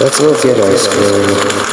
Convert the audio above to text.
Let's go get ice cream.